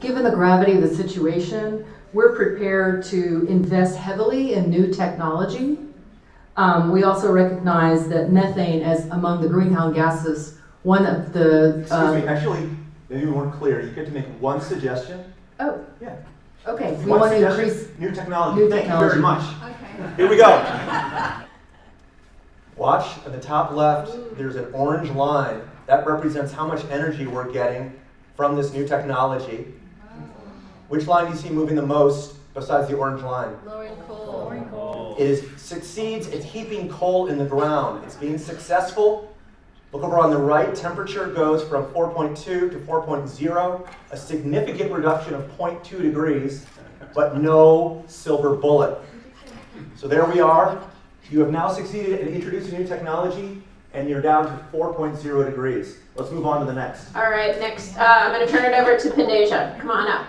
Given the gravity of the situation, we're prepared to invest heavily in new technology. Um, we also recognize that methane as among the greenhouse gases, one of the, Excuse uh, me, actually, maybe we weren't clear. You get to make one suggestion. oh, Yeah. okay, we One want to increase, New technology. new Thank you very much. Okay. Here we go. Watch at the top left, there's an orange line. That represents how much energy we're getting from this new technology. Which line do you see moving the most besides the orange line? Lowering coal. It is succeeds at heaping coal in the ground. It's being successful. Look over on the right, temperature goes from 4.2 to 4.0, a significant reduction of 0.2 degrees, but no silver bullet. So there we are. You have now succeeded in introducing new technology, and you're down to 4.0 degrees. Let's move on to the next. All right, next, uh, I'm going to turn it over to Pandasia. Come on up.